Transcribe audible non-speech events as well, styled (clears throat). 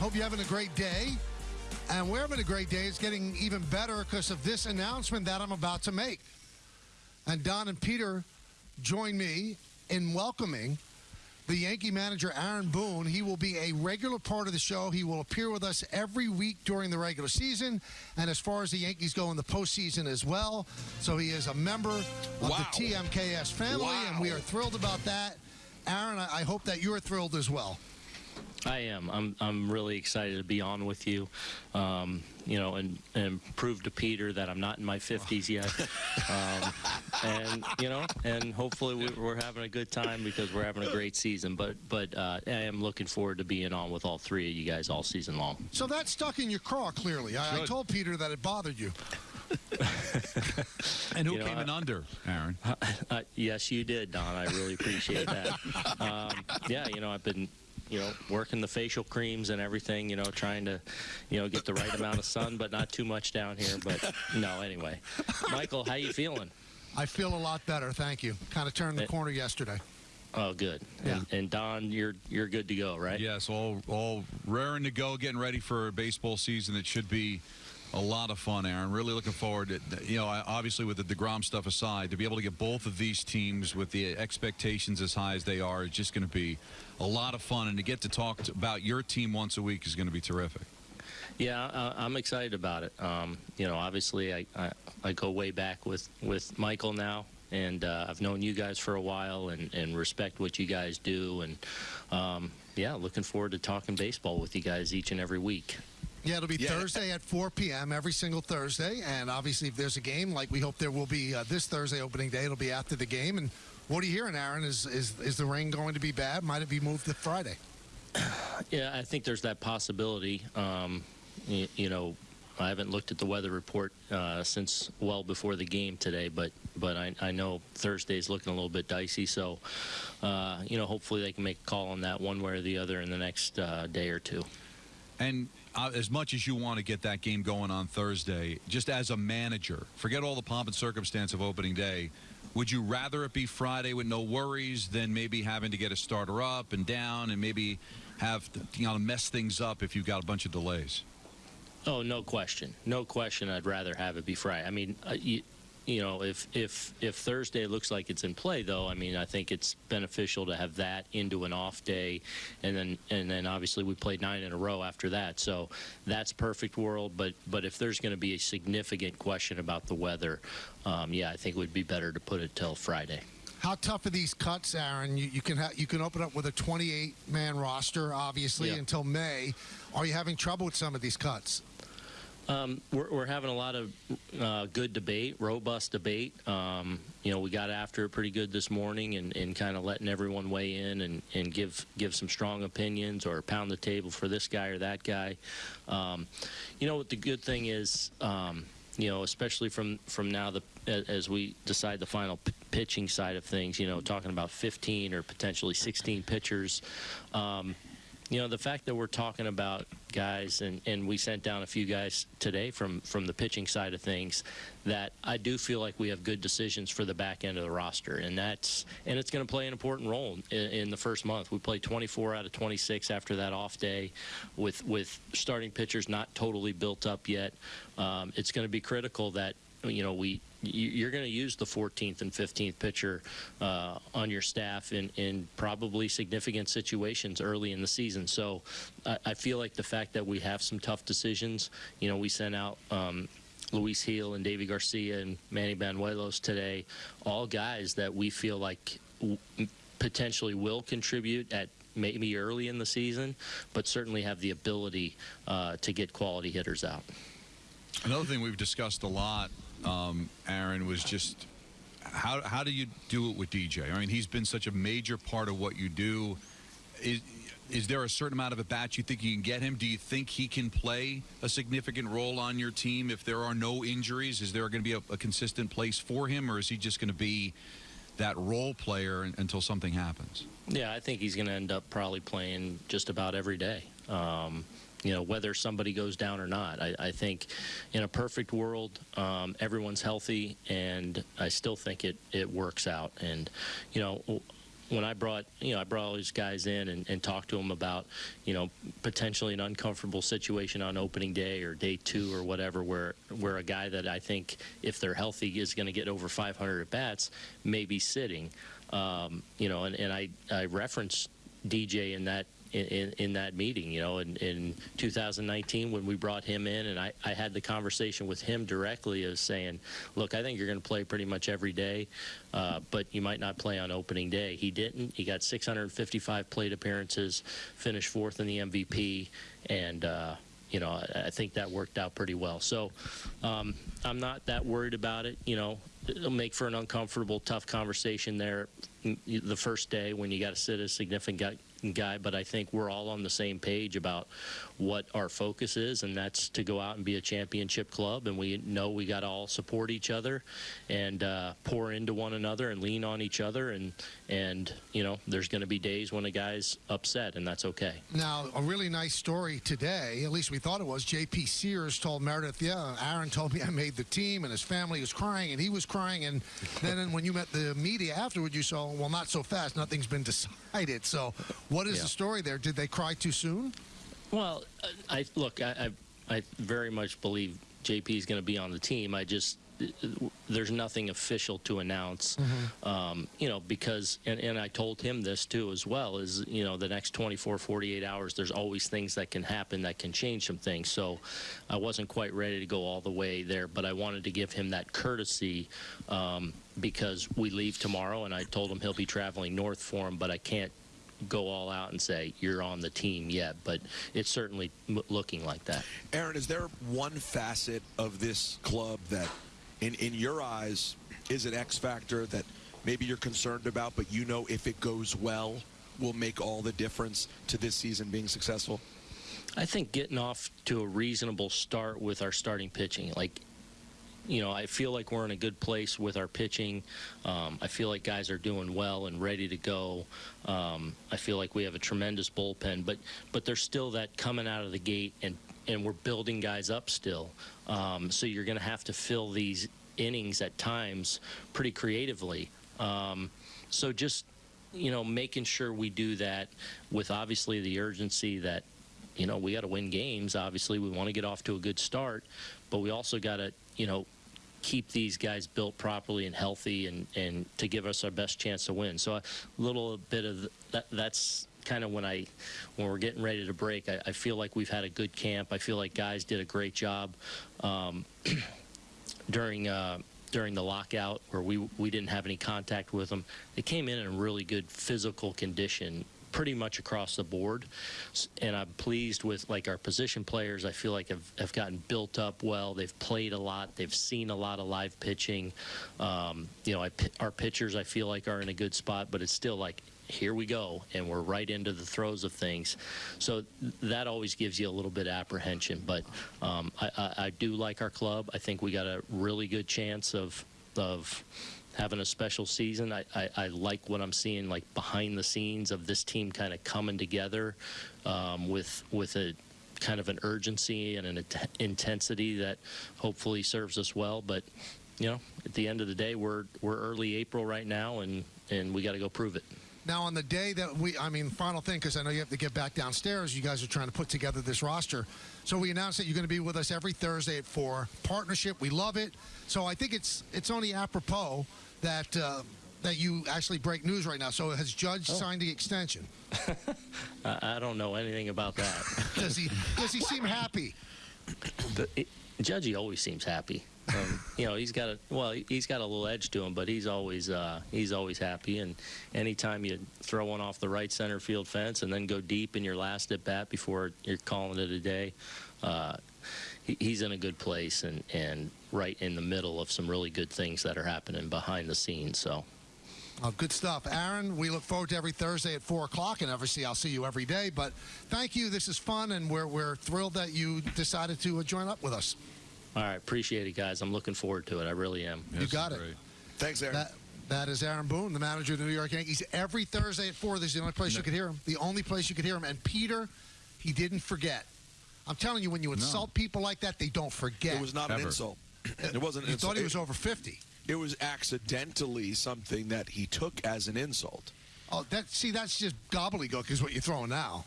Hope you're having a great day. And we're having a great day. It's getting even better because of this announcement that I'm about to make. And Don and Peter join me in welcoming the Yankee manager, Aaron Boone. He will be a regular part of the show. He will appear with us every week during the regular season, and as far as the Yankees go in the postseason as well. So he is a member of Wow. the TMKS family, and we are thrilled about that. Aaron, I I hope that you're thrilled as well. I am. I'm. I'm really excited to be on with you. Um, you know, and and prove to Peter that I'm not in my 50s yet. (laughs) um, and you know, and hopefully we, we're having a good time because we're having a great season. But but uh, I am looking forward to being on with all three of you guys all season long. So that stuck in your craw, clearly. I, I told Peter that it bothered you. (laughs) And who You know, came I- in under, Aaron? (laughs) Uh, yes, you did, Don. I really appreciate that. Um, yeah, you know, I've been, you know, working the facial creams and everything. You know, trying to, you know, get the right amount of sun, but not too much down here. But no, anyway, Michael, how you feeling? I feel a lot better, thank you. Kind of turned the Eh. corner yesterday. Oh, good. Yeah. And, and Don, you're you're good to go, right? Yes, all all raring to go, getting ready for a baseball season that should be a lot of fun, Aaron. Really looking forward to, you know, obviously with the DeGrom stuff aside, to be able to get both of these teams with the expectations as high as they are is just going to be a lot of fun. And to get to talk about your team once a week is going to be terrific. Yeah, uh, I'm excited about it. Um, you know, obviously, I, I I go way back with with Michael now, and uh, I've known you guys for a while, and and respect what you guys do, and um, yeah, looking forward to talking baseball with you guys each and every week. Yeah, it'll be Yeah. Thursday at 4 p.m. every single Thursday. And obviously, if there's a game, like we hope there will be uh, this Thursday opening day, it'll be after the game. And what are you hearing, Aaron? Is, is, is the rain going to be bad? Might it be moved to Friday? (sighs) Yeah, I think there's that possibility. Um, you, you know, I haven't looked at the weather report uh, since well before the game today, but but I, I know Thursday's looking a little bit dicey. So, uh, you know, hopefully they can make a call on that one way or the other in the next uh, day or two. And uh, as much as you want to get that game going on Thursday, just as a manager, forget all the pomp and circumstance of opening day. Would you rather it be Friday with no worries than maybe having to get a starter up and down and maybe have to you know, mess things up if you've got a bunch of delays? Oh, no question, no question. I'd rather have it be Friday. I mean, uh, you, you know, if if if Thursday looks like it's in play, though, I mean, I think it's beneficial to have that into an off day, and then and then obviously we played nine in a row after that, so that's perfect world. But but if there's going to be a significant question about the weather, um, yeah, I think it would be better to put it till Friday. How tough are these cuts, Aaron? You, you can ha- you can open up with a 28 man roster, obviously, Yeah. until May. Are you having trouble with some of these cuts? Um, we're, we're having a lot of uh, good debate, robust debate. Um, you know, we got after it pretty good this morning and, and kind of letting everyone weigh in and, and give give some strong opinions or pound the table for this guy or that guy. Um, you know, what the good thing is, um, you know, especially from from now the as we decide the final pitching side of things. You know, talking about 15 or potentially 16 pitchers. You know, the fact that we're talking about guys, and, and we sent down a few guys today from, from the pitching side of things, that I do feel like we have good decisions for the back end of the roster, and that's and it's going to play an important role in, in the first month. We played 24 out of 26 after that off day, with with starting pitchers not totally built up yet. Um, it's going to be critical that you know we you're going to use the 14th and 15th pitcher uh, on your staff in, in probably significant situations early in the season. So I, I feel like the fact that we have some tough decisions, you know, we sent out um, Luis Gil and Deivi Garcia and Manny Banuelos today, all guys that we feel like potentially will contribute at maybe early in the season, but certainly have the ability uh, to get quality hitters out. Another thing we've discussed a lot, um, Aaron, was just how how do you do it with DJ? I mean, he's been such a major part of what you do. Is is there a certain amount of at bats you think you can get him? Do you think he can play a significant role on your team if there are no injuries? Is there going to be a, a consistent place for him, or is he just going to be that role player until something happens? Yeah, I think he's going to end up probably playing just about every day. Um, you know, whether somebody goes down or not. I, I think in a perfect world, um, everyone's healthy, and I still think it, it works out. And, you know, when I brought you know I brought all these guys in and, and talked to them about you know potentially an uncomfortable situation on opening day or day two or whatever where where a guy that I think if they're healthy is going to get over 500 at bats may be sitting. Um, you know, and, and I I referenced DJ in that in, in, that meeting, you know, in, in 2019 when we brought him in, and I, I had the conversation with him directly of saying, look, I think you're going to play pretty much every day, uh, but you might not play on opening day. He didn't. He got 655 plate appearances, finished fourth in the MVP, and uh, you know, I, I, think that worked out pretty well. So um, I'm not that worried about it. You know, it'll make for an uncomfortable, tough conversation there the first day when you got to sit a significant guy, but I think we're all on the same page about what our focus is, and that's to go out and be a championship club. And we know we got to all support each other and uh, pour into one another and lean on each other. And and you know, there's going to be days when a guy's upset, and that's okay. Now, a really nice story today. At least we thought it was. J.P. Sears told Meredith, "Yeah, Aaron told me I made the team, and his family was crying, and he was crying." And then when you met the media afterward, you saw, "Well, not so fast. Nothing's been decided." So what is yeah. the story there? Did they cry too soon? Well, I look, I, I, I very much believe JP is going to be on the team. I just there's nothing official to announce, mm-hmm. um, you know, because, and, and I told him this too as well, is, you know, the next 24, 48 hours, there's always things that can happen that can change some things. So I wasn't quite ready to go all the way there, but I wanted to give him that courtesy um, because we leave tomorrow, and I told him he'll be traveling north for him, but I can't go all out and say you're on the team yet, but it's certainly looking like that. Aaron, is there one facet of this club that, in in your eyes, is an X factor that maybe you're concerned about, but you know if it goes well, will make all the difference to this season being successful? I think getting off to a reasonable start with our starting pitching, like you know, I feel like we're in a good place with our pitching. Um, I feel like guys are doing well and ready to go. Um, I feel like we have a tremendous bullpen, but but there's still that coming out of the gate, and and we're building guys up still. Um, so you're going to have to fill these innings at times pretty creatively. Um, so just you know, making sure we do that with obviously the urgency that you know we got to win games. Obviously, we want to get off to a good start, but we also got to you know, keep these guys built properly and healthy and, and to give us our best chance to win. So a little bit of that, that's kind of when I, when we're getting ready to break, I, I, feel like we've had a good camp. I feel like guys did a great job um, (clears throat) during, uh, during the lockout where we, we didn't have any contact with them. They came in in really good physical condition pretty much across the board. And I'm pleased with like our position players. I feel like have, have gotten built up well. They've played a lot. They've seen a lot of live pitching. Um, you know, I, our pitchers I feel like are in a good spot, but it's still like here we go, and we're right into the throes of things. So that always gives you a little bit of apprehension. But um, I, I, I do like our club. I think we got a really good chance of of having a special season. I, I, I, like what I'm seeing like behind the scenes of this team kind of coming together um, with with a kind of an urgency and an intensity that hopefully serves us well. But you know, at the end of the day, we're we're early April right now, and and we got to go prove it. Now, on the day that we, I mean, final thing, because I know you have to get back downstairs. You guys are trying to put together this roster. So we announced that you're going to be with us every Thursday at four. Partnership, we love it. So I think it's it's only apropos that uh, that you actually break news right now. So has Judge oh. signed the extension? (laughs) I don't know anything about that. (laughs) does he Does he seem happy? The, it, Judgy always seems happy. Um, you know, he's got a well, he's got a little edge to him, but he's always uh, he's always happy. And anytime you throw one off the right center field fence and then go deep in your last at bat before you're calling it a day, uh, he, he's in a good place and and right in the middle of some really good things that are happening behind the scenes. So. Oh, good stuff. Aaron, we look forward to every Thursday at 4 o'clock, and obviously I'll see you every day. But thank you. This is fun, and we're, we're thrilled that you decided to uh, join up with us. All right. Appreciate it, guys. I'm looking forward to it. I really am. Yes, you got it. Great. Thanks, Aaron. That, that is Aaron Boone, the manager of the New York Yankees. Every Thursday at 4, this is the only place no. you could hear him. The only place you could hear him. And Peter, he didn't forget. I'm telling you, when you insult no. people like that, they don't forget. It was not Ever. an insult. It wasn't. You thought he was over 50. It was accidentally something that he took as an insult. Oh, that see, that's just gobbledygook is what you're throwing now.